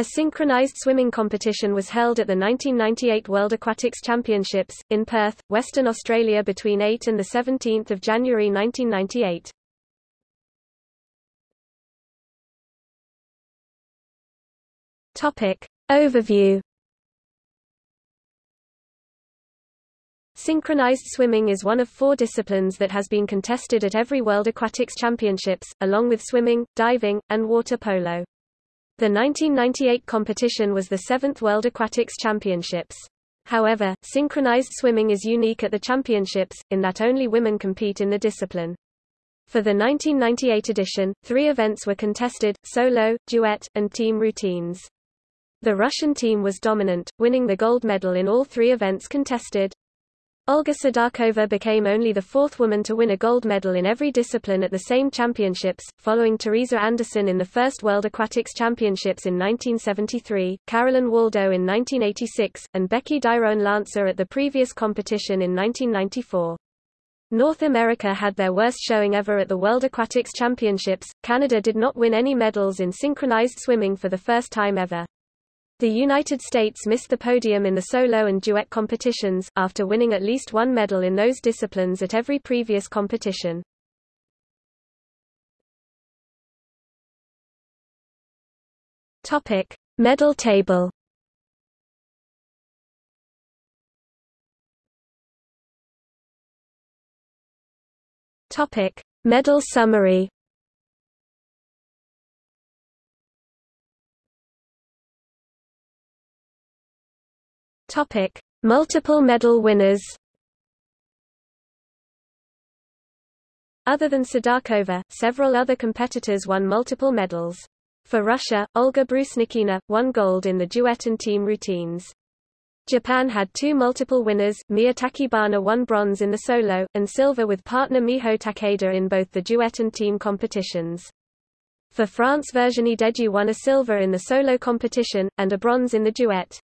A synchronized swimming competition was held at the 1998 World Aquatics Championships, in Perth, Western Australia between 8 and 17 January 1998. Overview Synchronized swimming is one of four disciplines that has been contested at every World Aquatics Championships, along with swimming, diving, and water polo. The 1998 competition was the seventh World Aquatics Championships. However, synchronized swimming is unique at the championships, in that only women compete in the discipline. For the 1998 edition, three events were contested, solo, duet, and team routines. The Russian team was dominant, winning the gold medal in all three events contested. Olga Sedakova became only the fourth woman to win a gold medal in every discipline at the same championships, following Teresa Andersen in the first World Aquatics Championships in 1973, Carolyn Waldo in 1986, and Becky Dyroen-Lancer at the previous competition in 1994. North America had their worst showing ever at the World Aquatics Championships. Canada did not win any medals in synchronized swimming for the first time ever. The United States missed the podium in the solo and duet competitions, after winning at least one medal in those disciplines at every previous competition. Topic: Medal table. Topic: Medal summary. Topic: Multiple medal winners. Other than Sedakova, several other competitors won multiple medals. For Russia, Olga Brusnikina, won gold in the duet and team routines. Japan had two multiple winners, Miya Tachibana won bronze in the solo, and silver with partner Miho Takeda in both the duet and team competitions. For France Virginie Dedieu won a silver in the solo competition, and a bronze in the duet.